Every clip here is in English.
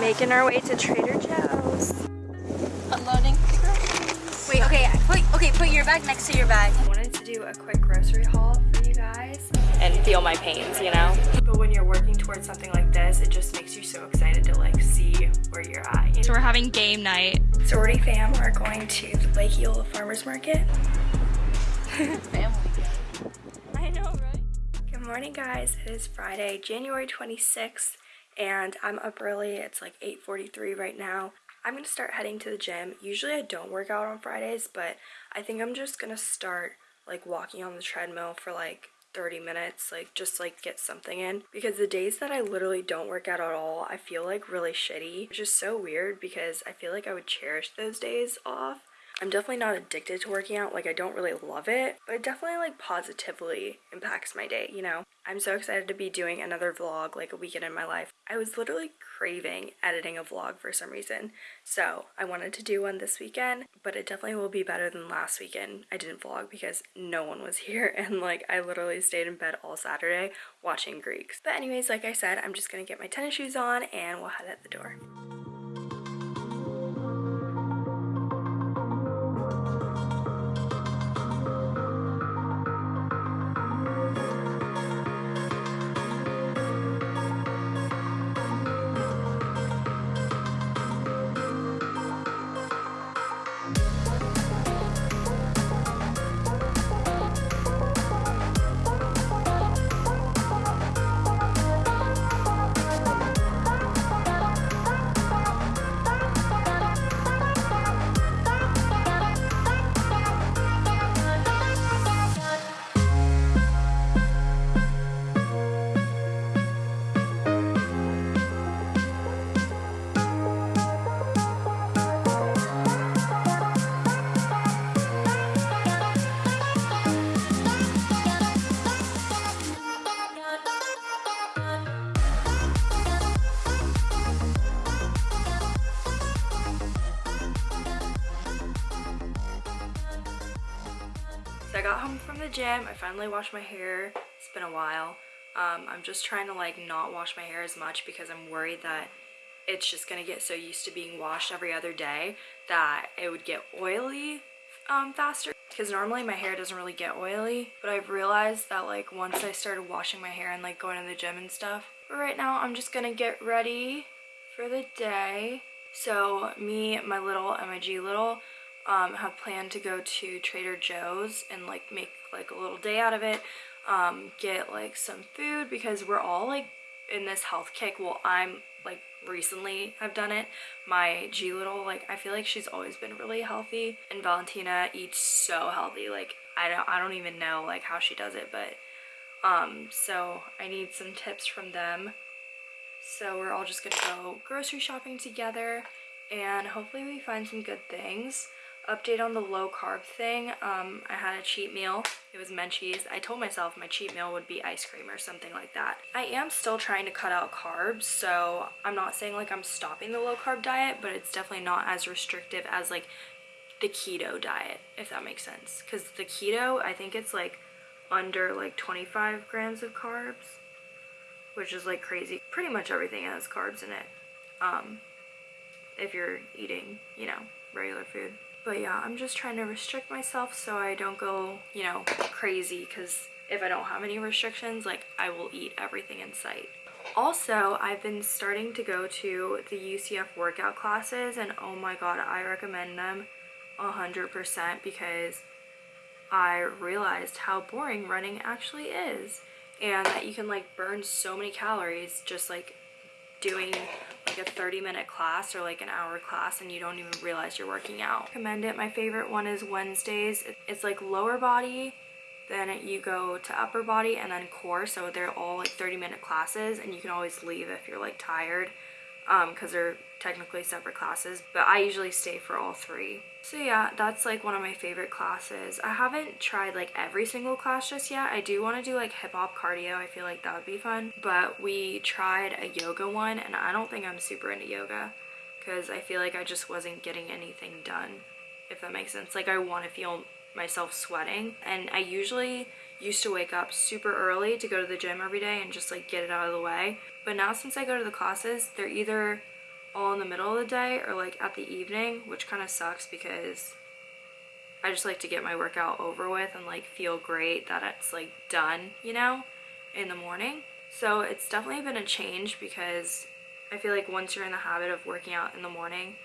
Making our way to Trader Joe's. Unloading Wait, okay, put, okay, put your bag next to your bag. I wanted to do a quick grocery haul for you guys and feel my pains, you know? But when you're working towards something like this, it just makes you so excited to like see where you're at. So we're having game night. Sorority fam are going to the Lake Eola Farmers Market. Family. I know, right? Good morning guys, it is Friday, January 26th and I'm up early. It's like 8.43 right now. I'm going to start heading to the gym. Usually I don't work out on Fridays, but I think I'm just going to start like walking on the treadmill for like 30 minutes like just like get something in because the days that I literally don't work out at all I feel like really shitty which is so weird because I feel like I would cherish those days off I'm definitely not addicted to working out. Like, I don't really love it, but it definitely, like, positively impacts my day, you know? I'm so excited to be doing another vlog, like, a weekend in my life. I was literally craving editing a vlog for some reason, so I wanted to do one this weekend, but it definitely will be better than last weekend. I didn't vlog because no one was here, and, like, I literally stayed in bed all Saturday watching Greeks. But anyways, like I said, I'm just gonna get my tennis shoes on, and we'll head out the door. Got home from the gym. I finally washed my hair. It's been a while. Um, I'm just trying to like not wash my hair as much because I'm worried that it's just gonna get so used to being washed every other day that it would get oily um, faster because normally my hair doesn't really get oily but I've realized that like once I started washing my hair and like going to the gym and stuff but right now I'm just gonna get ready for the day so me my little and my G little um, have planned to go to Trader Joe's and like make like a little day out of it um, get like some food because we're all like in this health kick. Well I'm like recently have done it. My G little like I feel like she's always been really healthy and Valentina eats so healthy. Like I don't I don't even know like how she does it but um so I need some tips from them. So we're all just gonna go grocery shopping together and hopefully we find some good things update on the low carb thing. Um, i had a cheat meal. It was menchie's i told myself my cheat meal would be ice cream or something like that. I am still trying to cut out carbs so i'm not saying like i'm stopping the low carb diet but it's definitely not as restrictive as like the keto diet if that makes sense. Because the keto i think it's like under like 25 grams of carbs which is like crazy. Pretty much everything has carbs in it um if you're eating you know regular food but yeah, I'm just trying to restrict myself so I don't go, you know, crazy because if I don't have any restrictions, like I will eat everything in sight. Also, I've been starting to go to the UCF workout classes and oh my god, I recommend them 100% because I realized how boring running actually is and that you can like burn so many calories just like doing like a 30 minute class or like an hour class and you don't even realize you're working out. Recommend it. My favorite one is Wednesdays. It's like lower body, then you go to upper body and then core. So they're all like 30 minute classes and you can always leave if you're like tired because um, they're technically separate classes, but I usually stay for all three. So yeah, that's like one of my favorite classes. I haven't tried like every single class just yet. I do want to do like hip hop cardio. I feel like that would be fun. But we tried a yoga one and I don't think I'm super into yoga because I feel like I just wasn't getting anything done, if that makes sense. Like I want to feel myself sweating and I usually used to wake up super early to go to the gym every day and just like get it out of the way. But now since I go to the classes, they're either all in the middle of the day or like at the evening, which kind of sucks because I just like to get my workout over with and like feel great that it's like done, you know, in the morning. So it's definitely been a change because I feel like once you're in the habit of working out in the morning,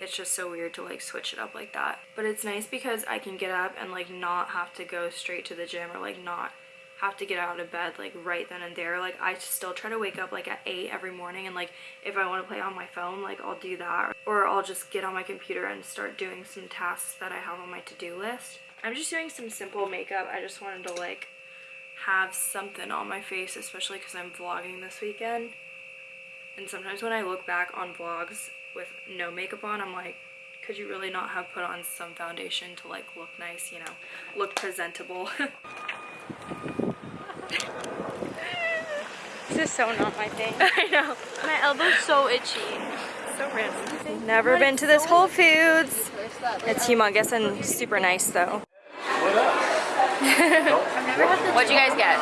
it's just so weird to like switch it up like that. But it's nice because I can get up and like not have to go straight to the gym or like not have to get out of bed like right then and there. Like i still try to wake up like at 8 every morning and like if i want to play on my phone like i'll do that. Or i'll just get on my computer and start doing some tasks that i have on my to-do list. I'm just doing some simple makeup. I just wanted to like have something on my face especially because i'm vlogging this weekend. And sometimes when i look back on vlogs with no makeup on i'm like could you really not have put on some foundation to like look nice you know look presentable is so not my thing. I know. My elbow's so itchy. So random. Never been to this Whole Foods. It's humongous and super nice though. What'd you guys get?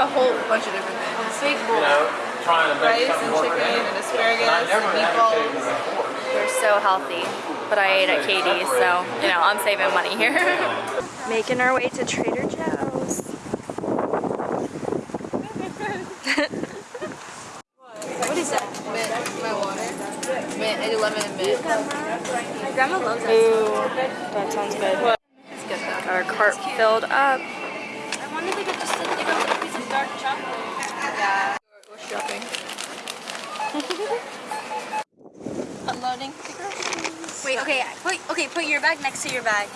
a whole bunch of different things. Big bowl. Rice and chicken and asparagus and meatballs. We're so healthy. But I ate at Katie's, so you know, I'm saving money here. Making our way to Trader Joe's. What is that? Mint, my water. Mint, I do lemon and mint. My grandma loves that. Ooh, that sounds good. It's good. Got our cart filled up. I wonder if we could just up a piece of dark chocolate. Yeah. Go shopping. Unloading the groceries. Wait, okay, put okay, put your bag next to your bag.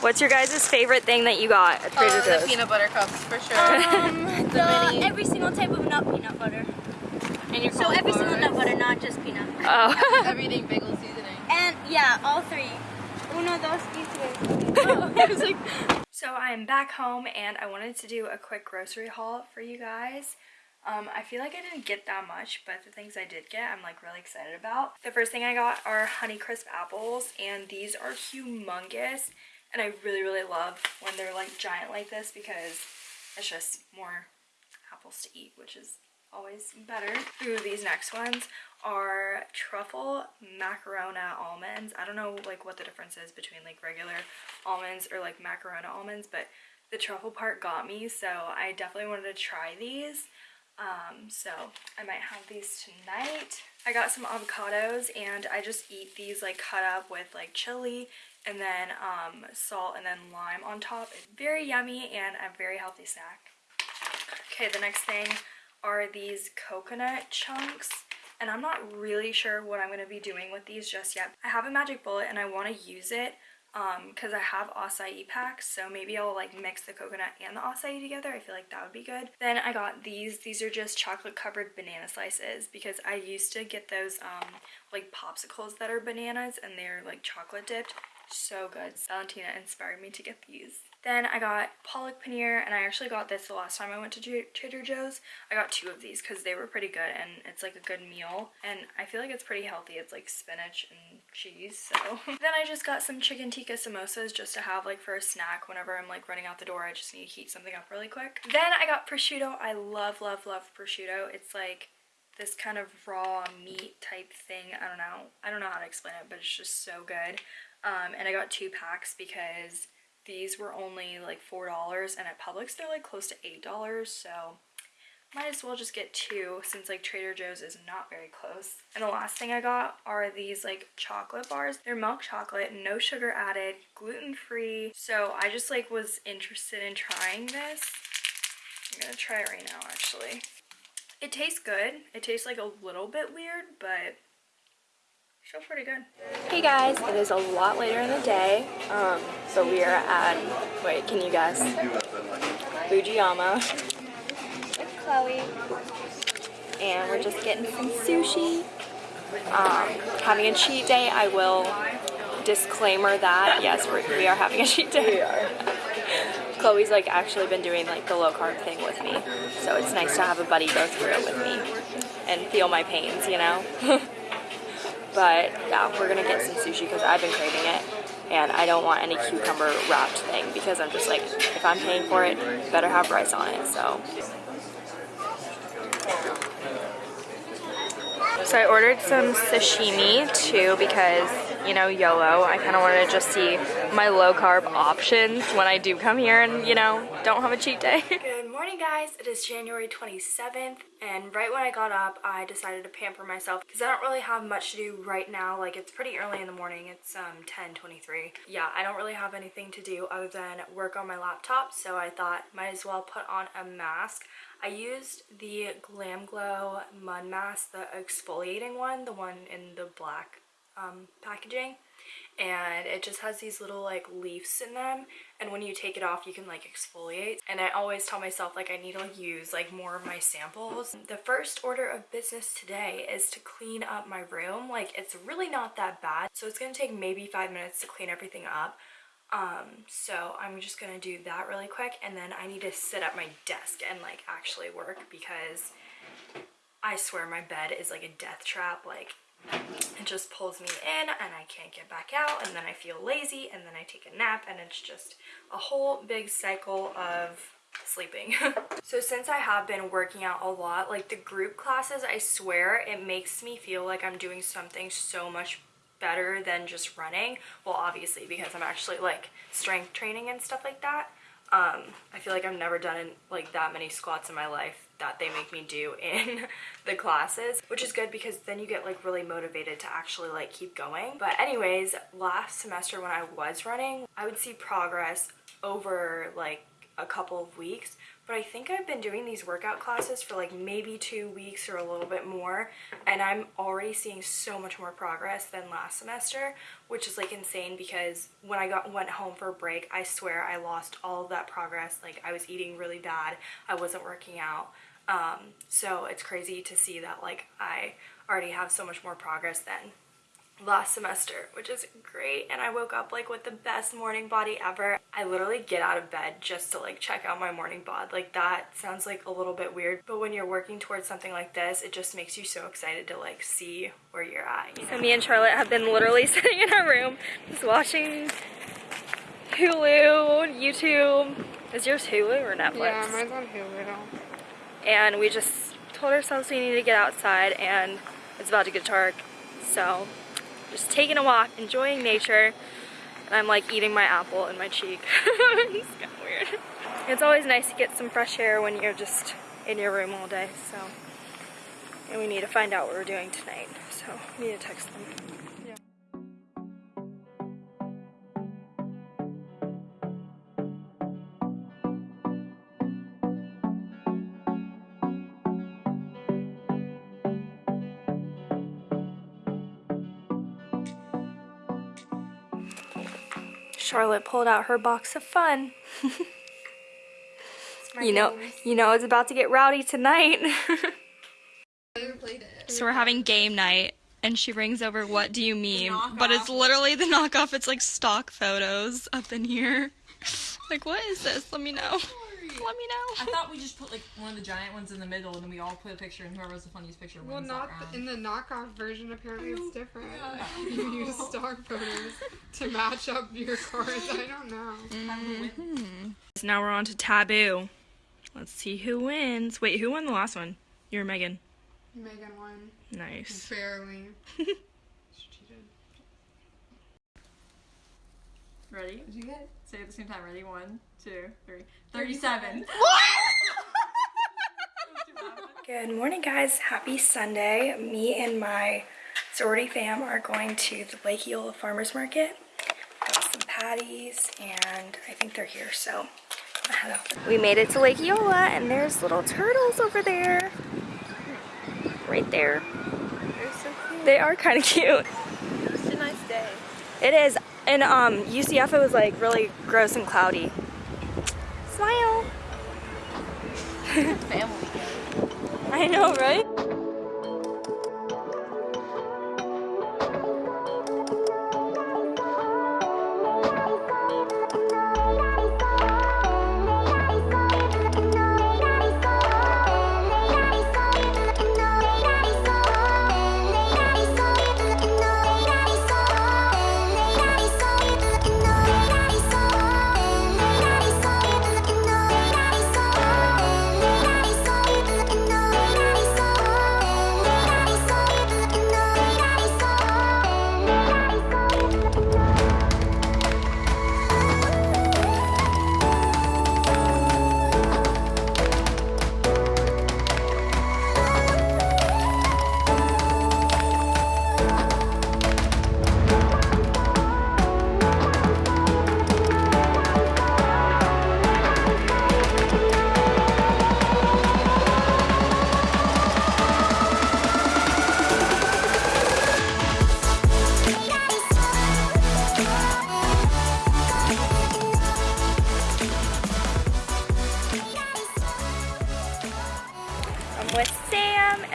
What's your guys' favorite thing that you got at Trader Oh, the peanut butter cups for sure. Um, the, mini- every single type of nut peanut butter. and your So every single cauliflowers. nut butter, not just peanut. Oh. Everything bagel seasoning. And yeah, all three. Uno, dos, y tres. Oh, I was like, So I'm back home and I wanted to do a quick grocery haul for you guys. Um, I feel like I didn't get that much, but the things I did get, I'm like really excited about. The first thing I got are Honeycrisp apples, and these are humongous. And I really, really love when they're like giant like this because it's just more apples to eat, which is always better. Ooh, these next ones are truffle Marcona almonds. I don't know like what the difference is between like regular almonds or like Marcona almonds, but the truffle part got me, so I definitely wanted to try these. Um, so I might have these tonight. I got some avocados and I just eat these like cut up with like chili and then um, salt and then lime on top. It's very yummy and a very healthy snack. Okay, the next thing are these coconut chunks. And I'm not really sure what I'm going to be doing with these just yet. I have a magic bullet and I want to use it because I have acai packs. So maybe I'll like mix the coconut and the acai together. I feel like that would be good. Then I got these. These are just chocolate covered banana slices because I used to get those um, like popsicles that are bananas and they're like chocolate dipped. So good. Valentina inspired me to get these. Then I got palak paneer, and I actually got this the last time I went to Tra- Trader Joe's. I got two of these because they were pretty good, and it's like a good meal. And I feel like it's pretty healthy. It's like spinach and cheese, so. then I just got some chicken tikka samosas just to have like for a snack whenever I'm like running out the door. I just need to heat something up really quick. Then I got prosciutto. I love, love, love prosciutto. It's like this kind of raw meat type thing. I don't know. I don't know how to explain it, but it's just so good. Um, and I got two packs because these were only like $4 and at Publix they're like close to $8 so might as well just get two since like Trader Joe's is not very close. And the last thing I got are these like chocolate bars. They're milk chocolate, no sugar added, gluten free. So I just like was interested in trying this. I'm gonna try it right now actually. It tastes good. It tastes like a little bit weird, but still pretty good. Hey guys, it is a lot later in the day, um, so we are at, wait, can you guess? Fujiyama. With Chloe. And we're just getting some sushi. Um, having a cheat day, I will disclaimer that, yes, we're, we are having a cheat day. We are. Chloe's like actually been doing like the low carb thing with me, so it's nice to have a buddy go through it with me and feel my pains, you know? But yeah, we're gonna get some sushi because I've been craving it. And I don't want any cucumber wrapped thing because I'm just like, if I'm paying for it, better have rice on it. So So I ordered some sashimi too because, you know, YOLO. I kind of wanted to just see my low carb options when I do come here and, you know, don't have a cheat day. Good morning guys. It is January 27th and right when I got up I decided to pamper myself because I don't really have much to do right now. Like it's pretty early in the morning. It's um 10:23. Yeah, I don't really have anything to do other than work on my laptop, so I thought might as well put on a mask. I used the Glam Glow Mud Mask, the exfoliating one, the one in the black um, packaging. And it just has these little like leaves in them and when you take it off you can like exfoliate and I always tell myself like I need to use like more of my samples. The first order of business today is to clean up my room like it's really not that bad so it's gonna take maybe five minutes to clean everything up um so i'm just gonna do that really quick and then i need to sit at my desk and like actually work because i swear my bed is like a death trap like it just pulls me in and i can't get back out and then i feel lazy and then i take a nap and it's just a whole big cycle of sleeping. So since i have been working out a lot like the group classes i swear it makes me feel like i'm doing something so much better than just running. Well obviously because i'm actually like strength training and stuff like that. Um i feel like i've never done like that many squats in my life that they make me do in the classes which is good because then you get like really motivated to actually like keep going. But anyways last semester when i was running i would see progress over like a couple of weeks. But I think I've been doing these workout classes for like maybe two weeks or a little bit more. And I'm already seeing so much more progress than last semester which is like insane because when I got went home for a break I swear I lost all of that progress. Like I was eating really bad. I wasn't working out um, so it's crazy to see that like I already have so much more progress than last semester, which is great. And I woke up like with the best morning body ever. I literally get out of bed just to like check out my morning bod. Like that sounds like a little bit weird, but when you're working towards something like this, it just makes you so excited to like see where you're at. You know? So me and Charlotte have been literally sitting in our room just watching Hulu, YouTube. Is yours Hulu or Netflix? Yeah, mine's on Hulu. And we just told ourselves we need to get outside and it's about to get dark. So just taking a walk, enjoying nature, and I'm like eating my apple in my cheek. it's kind of weird. It's always nice to get some fresh air when you're just in your room all day, so. And we need to find out what we're doing tonight, so we need to text them. Charlotte pulled out her box of fun. you know, you know it's about to get rowdy tonight. so we're having game night and she brings over what do you mean? But it's literally the knockoff. It's like stock photos up in here. like what is this? Let me know let me know. I thought we just put like one of the giant ones in the middle, and then we all put a picture, and whoever was the funniest picture well, wins. Well, not the, in the knockoff version. Apparently, it's different. you use stock photos to match up your cards. I don't know. Mm-hmm. So now we're on to taboo. Let's see who wins. Wait, who won the last one? You are Megan. Megan won. Nice. Barely. Ready? Did you get? Say at the same time. Ready? One, two, three. 37. Good morning, guys. Happy Sunday. Me and my sorority fam are going to the Lake Eola Farmers Market. Got some patties, and I think they're here, so I'm head out. We made it to Lake Eola, and there's little turtles over there. Right there. They're so cute. They are kind of cute. It's a nice day. It is. In um, UCF, it was like really gross and cloudy. Smile. Family. I know, right?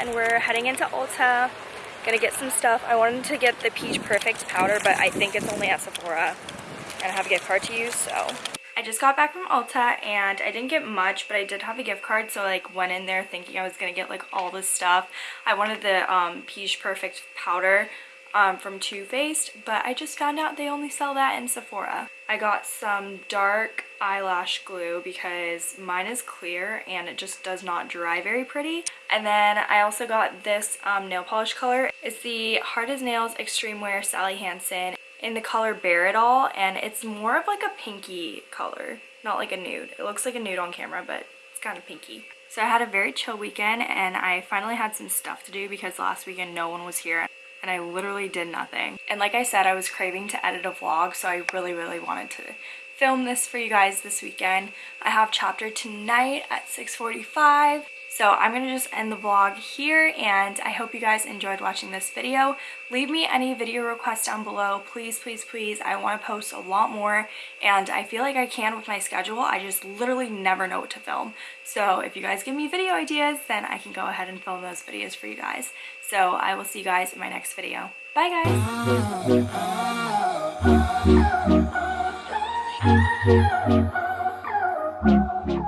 Heading into Ulta. Gonna get some stuff. I wanted to get the Peach Perfect powder, but I think it's only at Sephora. And I have a gift card to use, so. I just got back from Ulta and I didn't get much, but I did have a gift card, so like went in there thinking I was gonna get like all this stuff. I wanted the um, Peach Perfect powder um, from Too Faced, but I just found out they only sell that in Sephora. I got some dark eyelash glue because mine is clear and it just does not dry very pretty. And then I also got this um, nail polish color. It's the Hard as Nails Extreme Wear Sally Hansen in the color Bare It All and it's more of like a pinky color, not like a nude. It looks like a nude on camera, but it's kind of pinky. So I had a very chill weekend and I finally had some stuff to do because last weekend no one was here and I literally did nothing. And like I said, I was craving to edit a vlog, so I really, really wanted to film this for you guys this weekend. I have chapter tonight at 6.45. So I'm going to just end the vlog here and I hope you guys enjoyed watching this video. Leave me any video requests down below. Please, please, please. I want to post a lot more and I feel like I can with my schedule. I just literally never know what to film. So if you guys give me video ideas, then I can go ahead and film those videos for you guys. So I will see you guys in my next video. Bye guys! Oh.